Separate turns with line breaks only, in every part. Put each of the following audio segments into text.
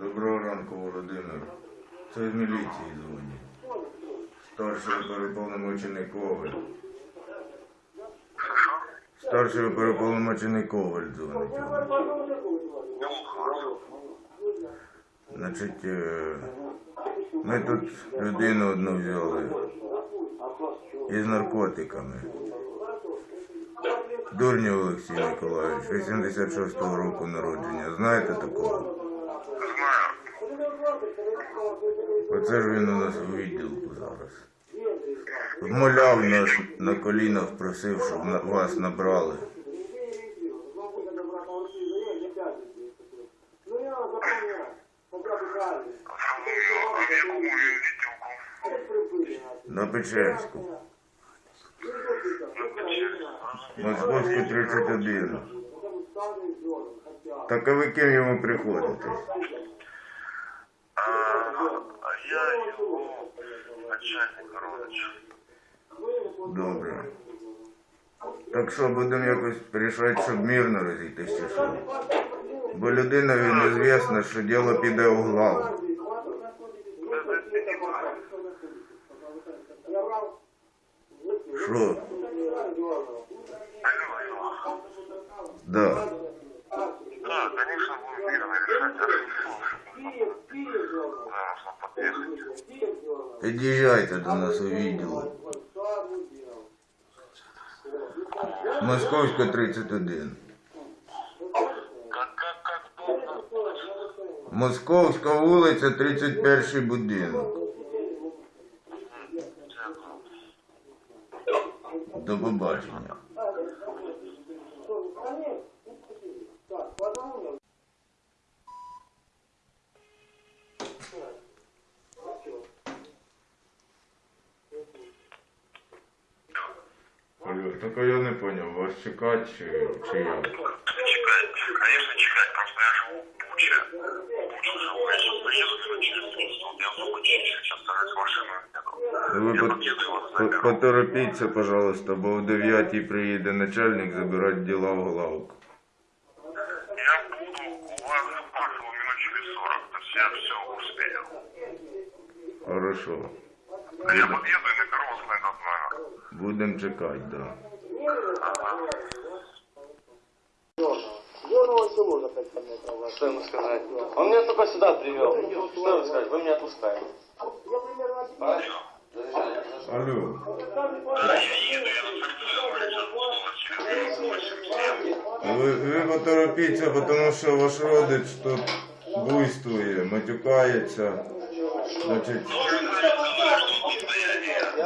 Доброго ранку, Володимир. Це з міліції дзвонять. Старший переповномочений Коваль. Старший переповномочений Коваль дзвонить. Значить, е, ми тут людину одну взяли із наркотиками. Дурнів Олексій Миколаївич, 86-го року народження. Знаєте такого? Оце ж він у нас у відділку зараз. Вмоляв нас на колінах, просив, щоб вас набрали. На Печерську. Московську 31. Так а ви ким йому приходите?
А я его
Добре. Так що будемо якось рішати, щоб мирно розійтись чи що? Бо людина він незвісна, що діло піде у главу. Що? Да,
конечно, будем мирно решать. А что Зараз нам подъехать.
Під'їжджайте до нас у відділ. Московська 31.
Как, как, как?
Московська вулиця, 31 будинок. До побачення. Алло, так а я не понял, вас чекати чи, чи як?
Чекать, конечно, чекать. Просто я живу в Буче. В Буче живу. Я сейчас приеду минут через 30. Вот я в Буче сейчас стараюсь машину еду.
Ви
Я
по-
подъеду и вас
по-
заберу.
поторопіться, пожалуйста, бо о 9 приїде начальник забирати діла в главку.
Я буду у вас около минут через 40. То есть я все успею.
Хорошо.
Я подъеду и наберу вас на этот номер.
Будемо чекати, да.
Зеленого село за 5 метров.
Что ему сказать? Он меня только сюда привел. Что ему сказать? Вы меня отпускаете.
Я примерно
А?
Алло.
Да, я еду, я на торцевой сейчас буду вас через 8
Ви, ви поторопіться, тому що ваш родич тут буйствує, матюкається. Значить,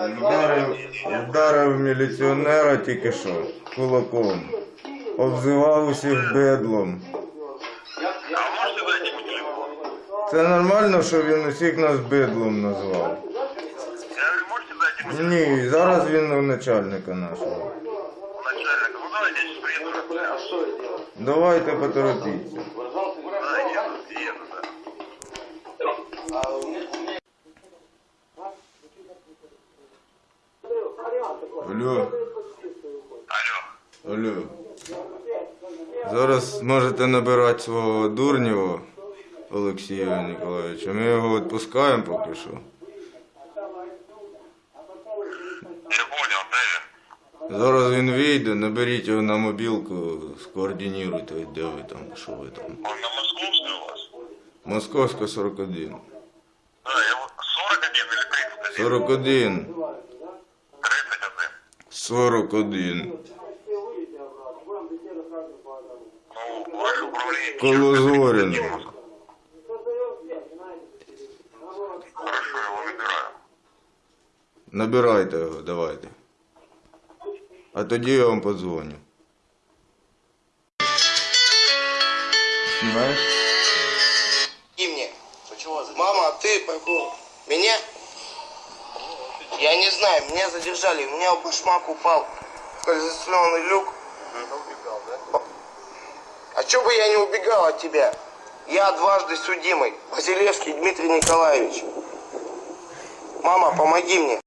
вдарив, вдарив міліціонера тільки що кулаком. Обзивав усіх бедлом. Це нормально, що він усіх нас бидлом назвав. Ні, зараз він у начальника нашого.
Начальник, ну давайте
что?
Давайте поторопіться.
Выражался?
Да, еду, еду, да.
А у меня... у меня-
Алло.
Алло.
Алло. Зараз можете набирати свого дурнього Олексія Ніколаєвича. Ми його відпускаємо поки що.
Я понял, да, я.
Зараз він вийде, наберіть його на мобілку, скоординуйте, де ви там, що ви там.
Он на московской у вас?
Московська 41.
Да, я 41 или 31?
41.
31.
41.
Ну, ваше управление...
Коло Зоріна.
Хорошо, я его набираю.
Набирайте його, давайте. А тоді я вам подзвоню. Знімаєш?
И мне. Мама, а ты пойду. Меня? Я не знаю, меня задержали. У меня башмак упал в люк. А чё бы я не убегал от тебя? Я дважды судимый. Василевский Дмитрий Николаевич. Мама, помоги мне.